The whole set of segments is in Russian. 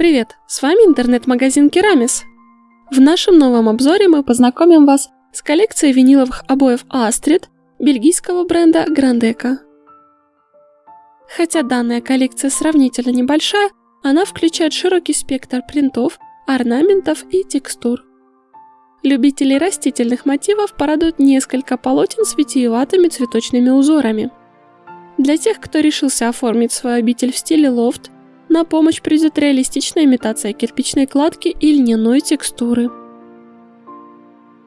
Привет, с вами интернет-магазин Керамис. В нашем новом обзоре мы познакомим вас с коллекцией виниловых обоев Astrid бельгийского бренда Grandeca. Хотя данная коллекция сравнительно небольшая, она включает широкий спектр принтов, орнаментов и текстур. Любителей растительных мотивов порадуют несколько полотен с витиеватыми цветочными узорами. Для тех, кто решился оформить свою обитель в стиле лофт, на помощь придет реалистичная имитация кирпичной кладки и льняной текстуры.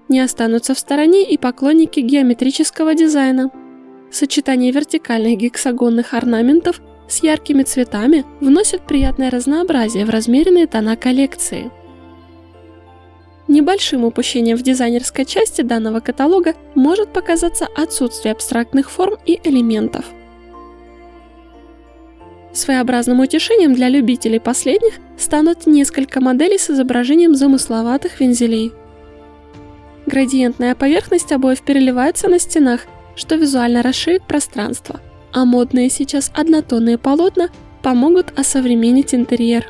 Не останутся в стороне и поклонники геометрического дизайна. Сочетание вертикальных гексагонных орнаментов с яркими цветами вносит приятное разнообразие в размеренные тона коллекции. Небольшим упущением в дизайнерской части данного каталога может показаться отсутствие абстрактных форм и элементов – Своеобразным утешением для любителей последних станут несколько моделей с изображением замысловатых вензелей. Градиентная поверхность обоев переливается на стенах, что визуально расширит пространство, а модные сейчас однотонные полотна помогут осовременить интерьер.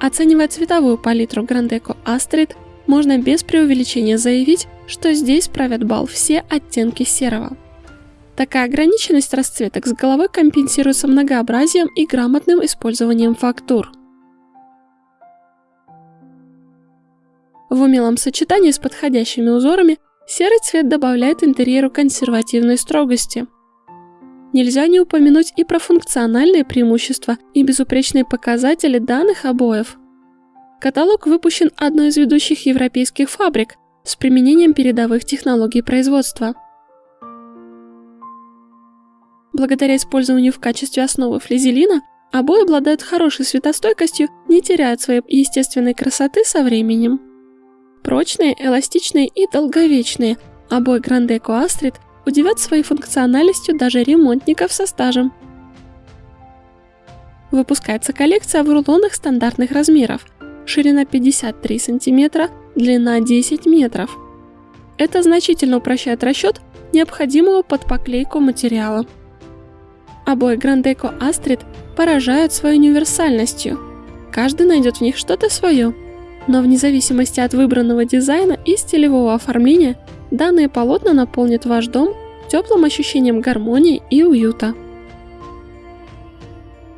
Оценивая цветовую палитру Грандеко Астрид, можно без преувеличения заявить, что здесь правят бал все оттенки серого. Такая ограниченность расцветок с головой компенсируется многообразием и грамотным использованием фактур. В умелом сочетании с подходящими узорами серый цвет добавляет интерьеру консервативной строгости. Нельзя не упомянуть и про функциональные преимущества и безупречные показатели данных обоев. Каталог выпущен одной из ведущих европейских фабрик с применением передовых технологий производства – Благодаря использованию в качестве основы флизелина, обои обладают хорошей светостойкостью, не теряют своей естественной красоты со временем. Прочные, эластичные и долговечные, обои Grandeco Astrid удивят своей функциональностью даже ремонтников со стажем. Выпускается коллекция в рулонах стандартных размеров. Ширина 53 см, длина 10 метров. Это значительно упрощает расчет необходимого под поклейку материала. Обои Грандеко Астрид поражают своей универсальностью. Каждый найдет в них что-то свое. Но вне зависимости от выбранного дизайна и стилевого оформления, данные полотна наполнят ваш дом теплым ощущением гармонии и уюта.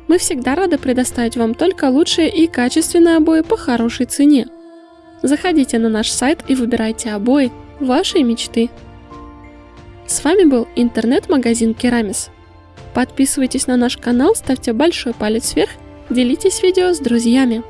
Мы всегда рады предоставить вам только лучшие и качественные обои по хорошей цене. Заходите на наш сайт и выбирайте обои вашей мечты. С вами был интернет-магазин Керамис. Подписывайтесь на наш канал, ставьте большой палец вверх, делитесь видео с друзьями.